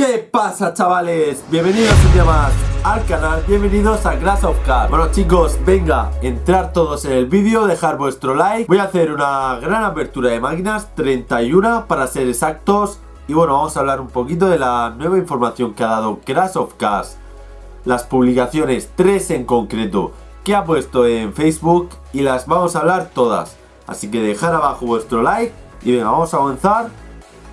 ¿Qué pasa chavales? Bienvenidos un día más al canal, bienvenidos a Clash of Cars. Bueno chicos, venga, entrar todos en el vídeo, dejar vuestro like. Voy a hacer una gran apertura de máquinas, 31 para ser exactos. Y bueno, vamos a hablar un poquito de la nueva información que ha dado Crash of Cars. Las publicaciones, tres en concreto, que ha puesto en Facebook Y las vamos a hablar todas. Así que dejar abajo vuestro like y venga, vamos a avanzar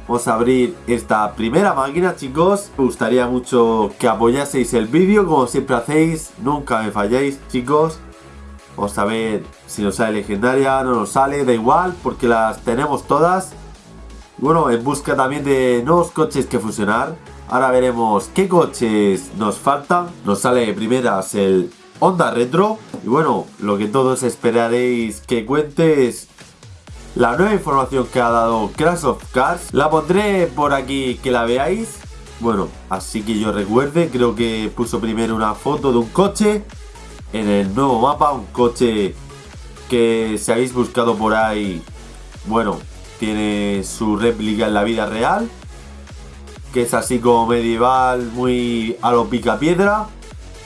Vamos a abrir esta primera máquina, chicos. Me gustaría mucho que apoyaseis el vídeo, como siempre hacéis. Nunca me falléis, chicos. Vamos a ver si nos sale legendaria, no nos sale, da igual, porque las tenemos todas. Bueno, en busca también de nuevos coches que fusionar. Ahora veremos qué coches nos faltan. Nos sale primeras el Honda Retro. Y bueno, lo que todos esperaréis que cuente es la nueva información que ha dado Crash of Cars. La pondré por aquí que la veáis. Bueno, así que yo recuerde, creo que puso primero una foto de un coche en el nuevo mapa, un coche que si habéis buscado por ahí, bueno, tiene su réplica en la vida real, que es así como medieval, muy a lo pica piedra.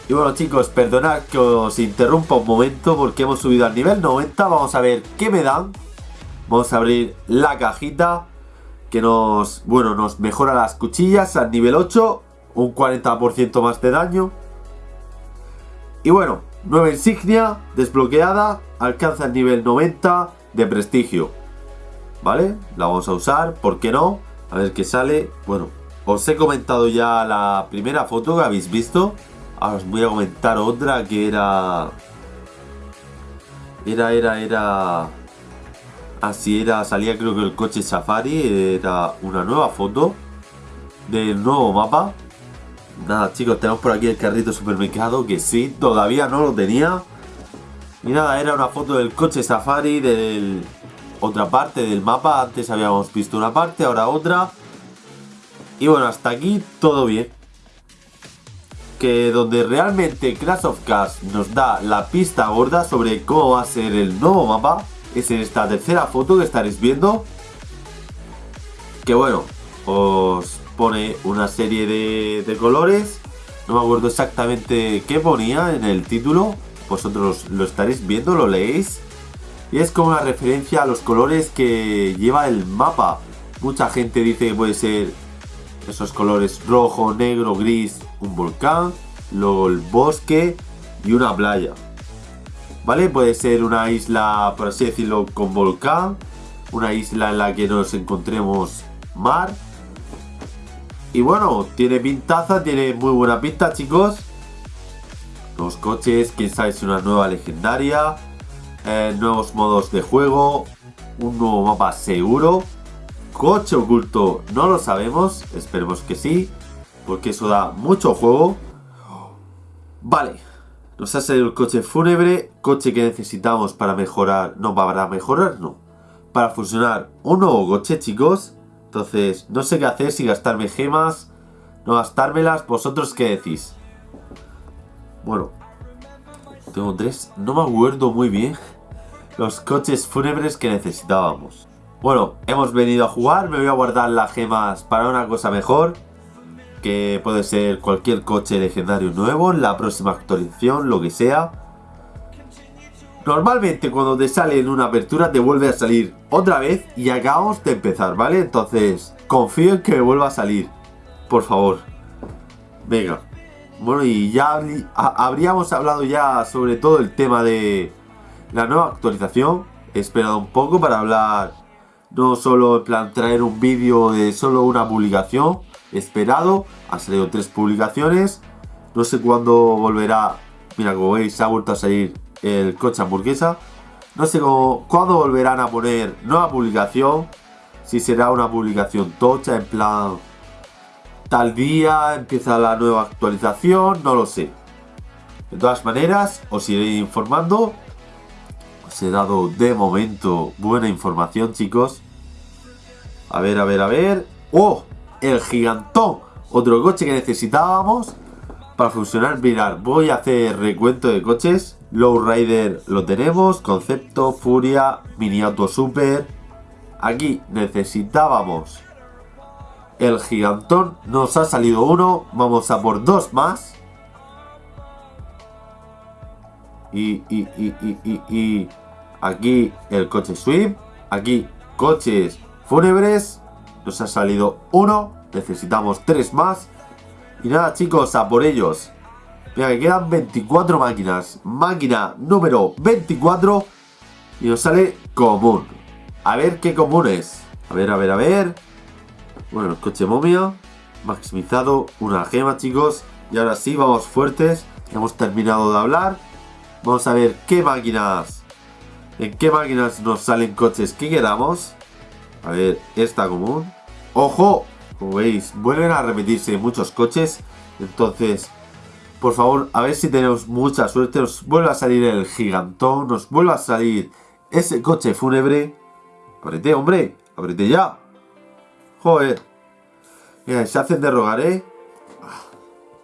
Y bueno chicos, perdonad que os interrumpa un momento porque hemos subido al nivel 90, vamos a ver qué me dan Vamos a abrir la cajita que nos, bueno, nos mejora las cuchillas al nivel 8, un 40% más de daño. Y bueno, nueva insignia desbloqueada, alcanza el nivel 90 de prestigio. ¿Vale? La vamos a usar, ¿por qué no? A ver qué sale. Bueno, os he comentado ya la primera foto que habéis visto. Ahora os voy a comentar otra que era... Era, era, era... Así era, salía creo que el coche Safari, era una nueva foto del nuevo mapa. Nada chicos, tenemos por aquí el carrito supermercado que sí, todavía no lo tenía. Y nada, era una foto del coche Safari, de otra parte del mapa. Antes habíamos visto una parte, ahora otra. Y bueno, hasta aquí todo bien. Que donde realmente Crash of Cars nos da la pista gorda sobre cómo va a ser el nuevo mapa es en esta tercera foto que estaréis viendo. Que bueno, os pone una serie de, colores. No me acuerdo exactamente qué ponía en el título. Vosotros lo estaréis viendo, lo leéis. Y es como una referencia a los colores que lleva el mapa. Mucha gente dice que puede ser esos colores rojo, negro, gris, un volcán, luego el bosque y una playa. ¿Vale? Puede ser una isla, por así decirlo, con volcán, una isla en la que nos encontremos mar. Y bueno, tiene pintaza, tiene muy buena pinta, chicos. Los coches, quién sabe si una nueva legendaria, eh, nuevos modos de juego, un nuevo mapa seguro. Coche oculto, no lo sabemos, esperemos que sí, porque eso da mucho juego. Vale, nos ha salido el coche fúnebre, coche que necesitamos para mejorar, no para mejorar, no, para fusionar un nuevo coche, chicos. Entonces, no sé qué hacer, si gastarme gemas, no gastármelas, vosotros qué decís. Bueno, tengo tres, no me acuerdo muy bien los coches fúnebres que necesitábamos. Bueno, hemos venido a jugar, me voy a guardar las gemas para una cosa mejor que puede ser cualquier coche legendario nuevo la próxima actualización, lo que sea. Normalmente cuando te sale en una apertura te vuelve a salir otra vez y acabamos de empezar, ¿vale? Entonces confío en que me vuelva a salir, por favor. Venga. Bueno, y ya habríamos hablado ya sobre todo el tema de la nueva actualización. He esperado un poco para hablar, no solo en plan traer un vídeo de solo una publicación, esperado. Ha salido tres publicaciones. No sé cuándo volverá. Mira, como veis, ha vuelto a salir el coche hamburguesa. No sé cuándo volverán a poner nueva publicación. Si será una publicación tocha, en plan. Tal día empieza la nueva actualización, no lo sé. De todas maneras, os iré informando. Os he dado de momento buena información, chicos. A ver, a ver, a ver. ¡Oh! El gigantón. Otro coche que necesitábamos para funcionar. Mirad, voy a hacer recuento de coches. Low Rider lo tenemos. Concepto, Furia, Mini Auto Super. Aquí necesitábamos el gigantón. Nos ha salido uno. Vamos a por dos más. Y, y, y, y, y, aquí el coche Swift. Aquí coches fúnebres. Nos ha salido uno. Necesitamos tres más. Y nada chicos, a por ellos. Mira, que quedan 24 máquinas. Máquina número 24. Y nos sale común. A ver qué común es. A ver, a ver, a ver. Bueno, coche momia. Maximizado. Una gema, chicos. Y ahora sí, vamos fuertes. Hemos terminado de hablar. Vamos a ver qué máquinas. En qué máquinas nos salen coches que queramos. A ver, esta común. ¡Ojo! Como veis, vuelven a repetirse muchos coches. Entonces, por favor, a ver si tenemos mucha suerte. Nos vuelve a salir el gigantón. Nos vuelve a salir ese coche fúnebre. Abrete, hombre. Abrete ya. Joder. Mira, se hacen de rogar, ¿eh?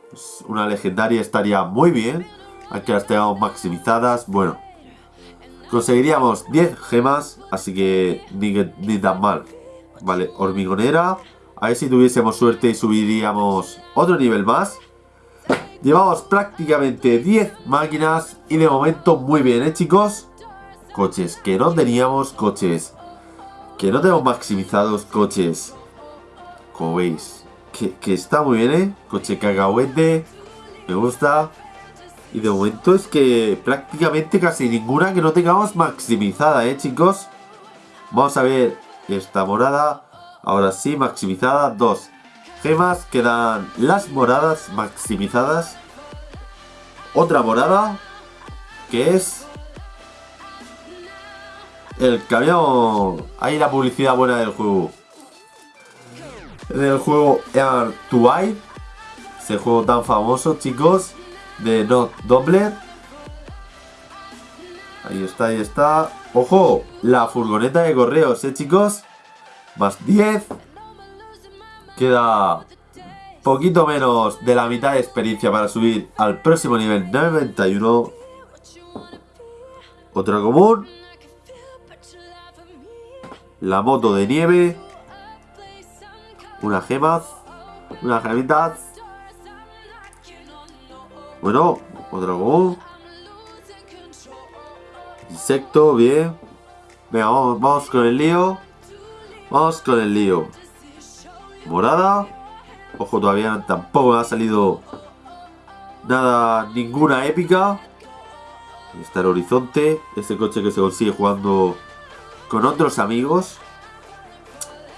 Pues una legendaria estaría muy bien. Aunque las tengamos maximizadas. Bueno. Conseguiríamos 10 gemas. Así que ni, tan mal. Vale, hormigonera. A ver si tuviésemos suerte y subiríamos otro nivel más. Llevamos prácticamente 10 máquinas y de momento muy bien, ¿eh chicos? Coches que no teníamos, coches que no tenemos maximizados, coches. Como veis, que, que está muy bien, ¿eh? Coche cacahuete, me gusta. Y de momento es que prácticamente casi ninguna que no tengamos maximizada, ¿eh chicos? Vamos a ver esta morada. Ahora sí, maximizada. Dos gemas. Quedan las moradas maximizadas. Otra morada. Que es... El camión. Ahí la publicidad buena del juego. Del juego Air to Ese juego tan famoso, chicos. De Not Doubler. Ahí está, ahí está. ¡Ojo! La furgoneta de correos, ¿eh, chicos? Más 10. Queda poquito menos de la mitad de experiencia para subir al próximo nivel 91. Otra común. La moto de nieve. Una gema. Una gemita. Bueno, otra común. Insecto, bien. Venga, vamos, con el lío. Vamos con el lío. Morada. Ojo, todavía tampoco ha salido nada, ninguna épica. está el horizonte. Este coche que se consigue jugando con otros amigos.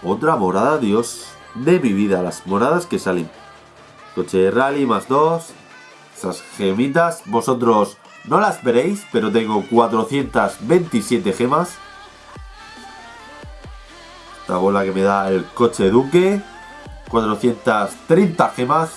Otra morada, Dios de mi vida. Las moradas que salen. Coche de rally más dos. Esas gemitas. Vosotros no las veréis, pero tengo 427 gemas. La bola que me da el coche Duque. 430 gemas.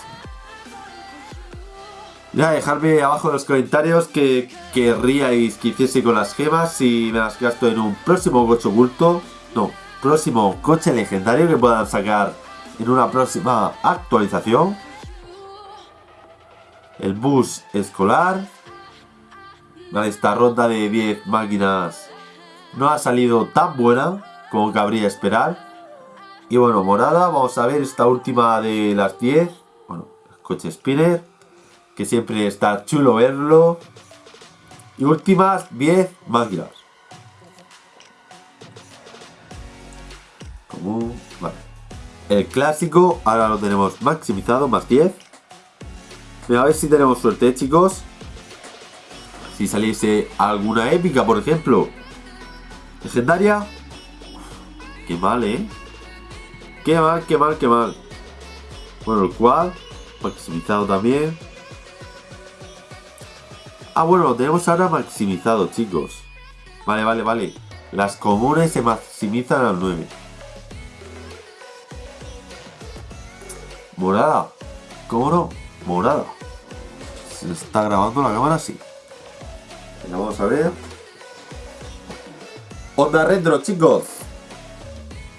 Ya, dejadme abajo en los comentarios que querríais que hiciese con las gemas si me las gasto en un próximo coche oculto. No, próximo coche legendario que puedan sacar en una próxima actualización. El bus escolar. Esta ronda de 10 máquinas no ha salido tan buena como cabría esperar. Y bueno, morada, vamos a ver esta última de las 10. Bueno, el coche spinner, que siempre está chulo verlo. Y últimas 10 máquinas. El clásico, ahora lo tenemos maximizado, más 10. A ver si tenemos suerte, chicos. Si saliese alguna épica, por ejemplo. Legendaria, Qué mal, ¿eh? Qué mal, qué mal, qué mal. Bueno, el quad, maximizado también. Ah, bueno, lo tenemos ahora maximizado, chicos. Vale, vale, vale. Las comunes se maximizan al 9. Morada. ¿Cómo no? Morada. Se está grabando la cámara así. vamos a ver. Onda retro, chicos.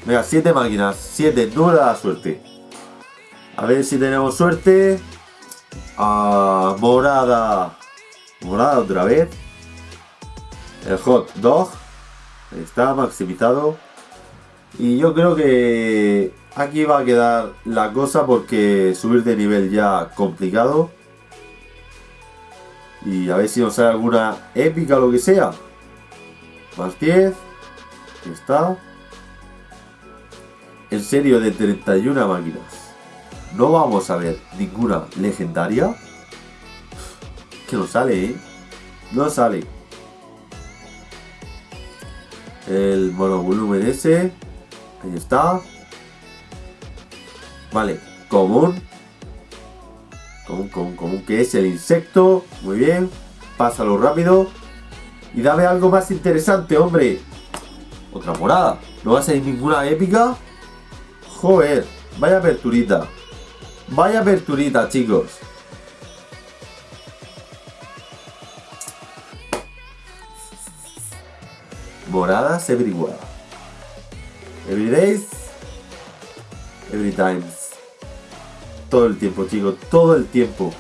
Venga, 7 máquinas, 7, número de la suerte. A ver si tenemos suerte. Morada. Morada otra vez. El hot dog. Está, maximizado. Y yo creo que aquí va a quedar la cosa porque subir de nivel ya complicado. Y a ver si nos sale alguna épica o lo que sea. Más 10. Aquí está. En serio, de 31 máquinas. No vamos a ver ninguna legendaria. Que no sale, ¿eh? No sale. El monovolumen ese. Ahí está. Vale, común. Común, común, común, que es el insecto. Muy bien. Pásalo rápido. Y dame algo más interesante, hombre. Otra morada. ¿No va a salir ninguna épica? Joder, vaya aperturita. Vaya aperturita, chicos. Moradas everywhere. Every days. Todo el tiempo, chicos. Todo el tiempo.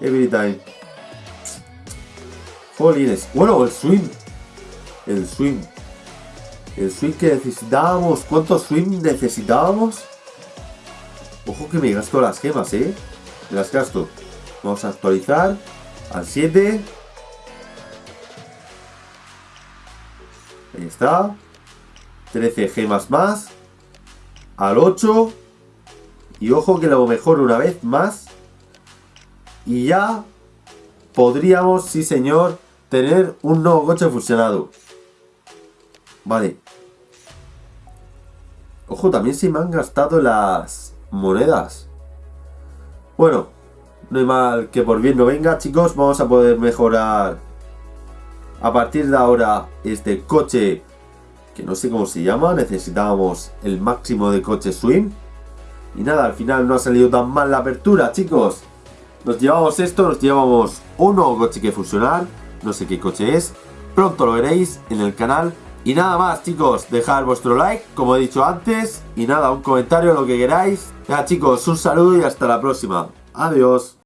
Every time. Jolines. Bueno, el swing. El swing. El swing que necesitábamos. ¿Cuántos swing necesitábamos? Ojo que me gasto las gemas, ¿eh? Me las gasto. Vamos a actualizar al 7. Ahí está. 13 gemas más. Al 8. Y ojo que lo mejor una vez más. Y ya podríamos, sí señor, tener un nuevo coche fusionado. Vale. Ojo, también se me han gastado las monedas. Bueno, no hay mal que por bien no venga, chicos. Vamos a poder mejorar a partir de ahora este coche que no sé cómo se llama. Necesitábamos el máximo de coche swing. Y nada, al final no ha salido tan mal la apertura, chicos. Nos llevamos esto, nos llevamos un nuevo coche que fusionar. No sé qué coche es. Pronto lo veréis en el canal. Y nada más chicos, dejad vuestro like, como he dicho antes, y nada, un comentario, lo que queráis. Ya chicos, un saludo y hasta la próxima. Adiós.